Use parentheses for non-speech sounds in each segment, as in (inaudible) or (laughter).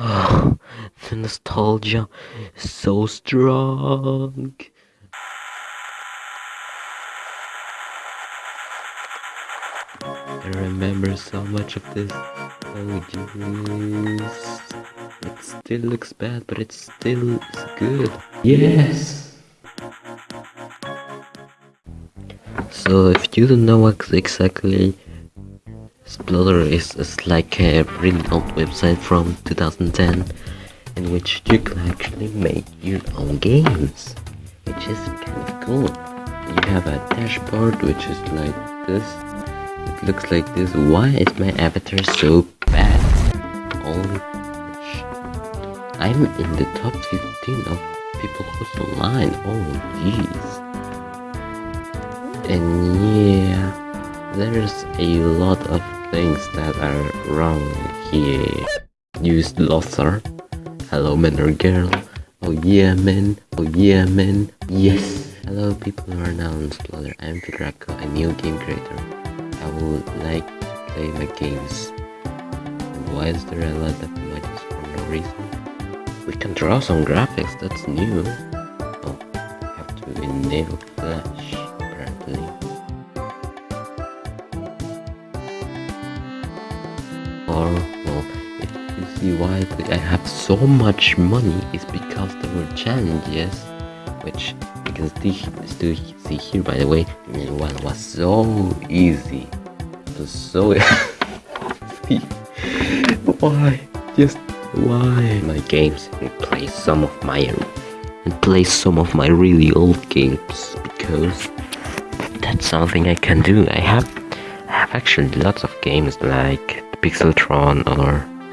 Oh, (sighs) the nostalgia is so strong. I remember so much of this. Oh jeez. It still looks bad, but it still is good. Yes! So if you don't know what exactly Sploder is, is like a really old website from 2010 in which you can actually make your own games, which is kind of cool. You have a dashboard which is like this. It looks like this. Why is my avatar so bad? Holy I'm in the top 15 of people who's online. Oh jeez. And yeah, there's a lot of things that are wrong here. Use Lothar. Hello man or girl. Oh yeah man. Oh yeah man. Yes. Hello people who are now on Sploder. I'm Fidraco, a new game creator. I would like to play my games. Why is there a lot of emojis for no reason? We can draw some graphics, that's new. Oh, I have to enable see why I have so much money, is because there were challenges, which you can still see here by the way, one was so easy. It was so (laughs) easy. why? Just why? My games and play some of my and play some of my really old games because that's something I can do. I have I have actually lots of games like Pixeltron or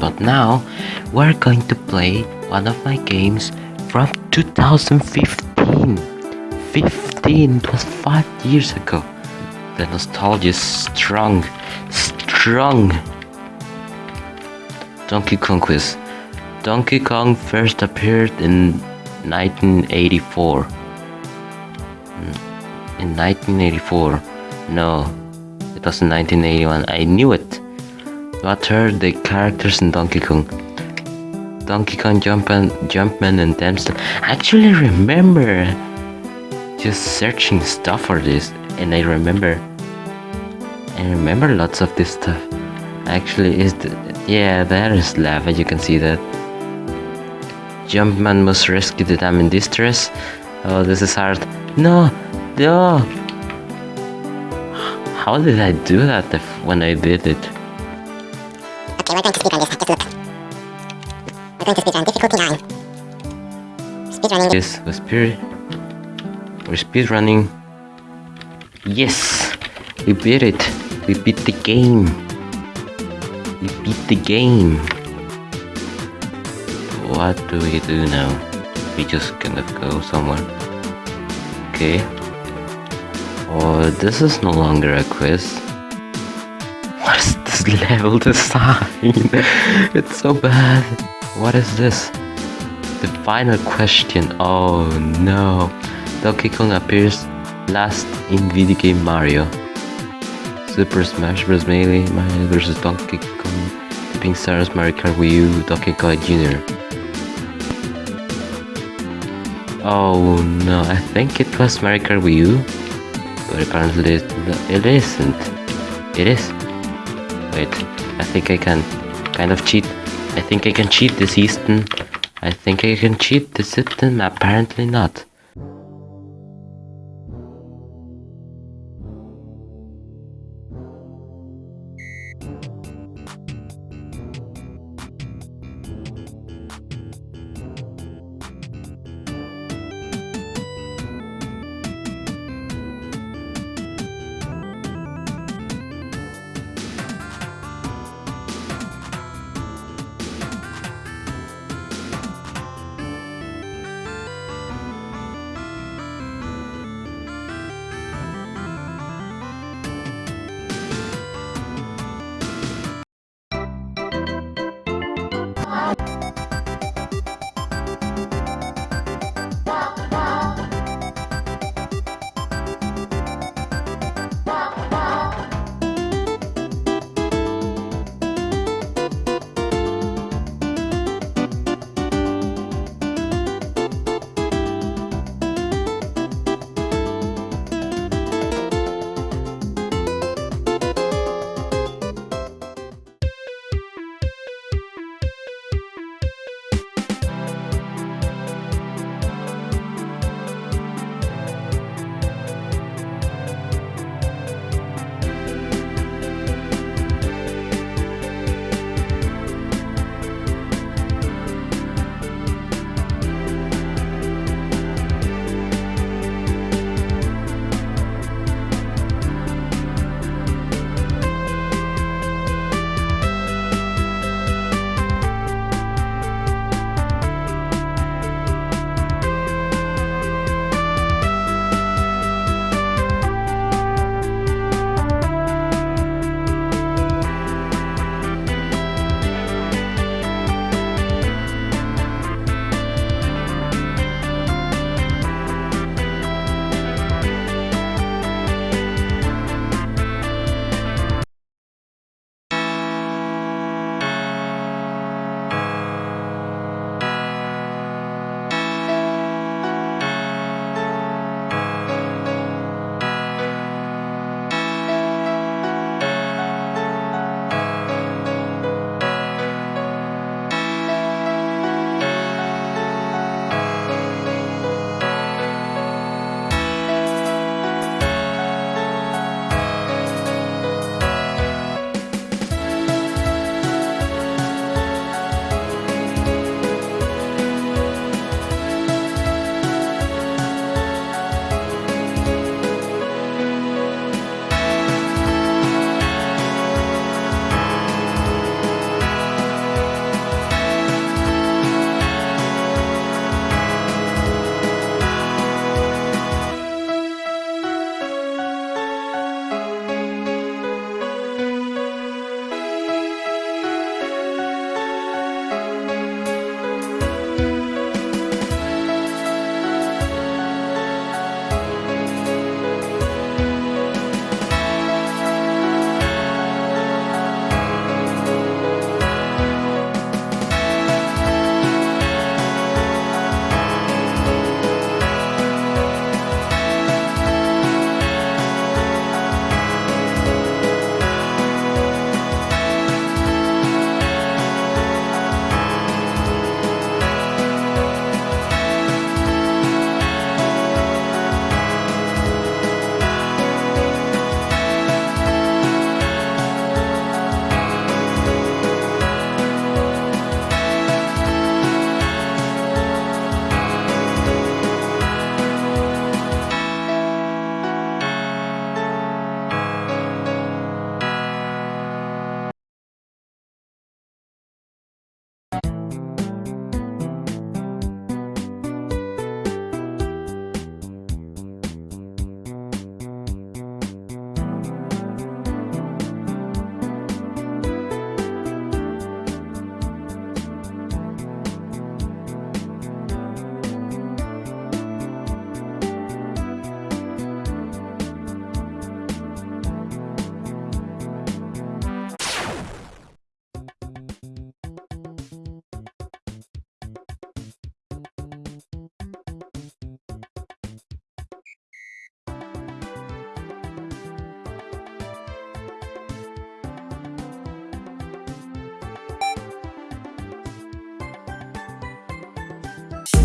But now, we're going to play one of my games from 2015. 15, it was 5 years ago. The nostalgia is strong, strong. Donkey Kong Quiz. Donkey Kong first appeared in 1984. Hmm. In 1984. No, it was in 1981. I knew it. What are the characters in Donkey Kong? Donkey Kong, Jumpman, Jumpman and Dempsey. I actually remember just searching stuff for this and I remember I remember lots of this stuff. Actually is the, yeah there is lava you can see that. Jumpman must rescue the dam in distress. Oh this is hard. No! No! How did I do that if, when I did it? Okay, we're going to speedrun this. Just look. We're going to speedrun. Difficulty 9. Speedrunning. This was speed. We're speedrunning. Yes! We beat it. We beat the game. We beat the game. What do we do now? We just kind of go somewhere. Okay. Oh, this is no longer a quiz. (laughs) Level design? it's so bad. What is this? The final question. Oh no. Donkey Kong appears last in video game Mario. Super Smash Bros. Melee, Mario vs. Donkey Kong, Tipping Stars, Mario Kart Wii U, Donkey Kong Jr. Oh no, I think it was Mario Kart Wii U, but apparently it isn't. It is. Wait, I think I can kind of cheat. I think I can cheat this system. I think I can cheat this system, apparently not.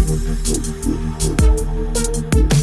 Thank you.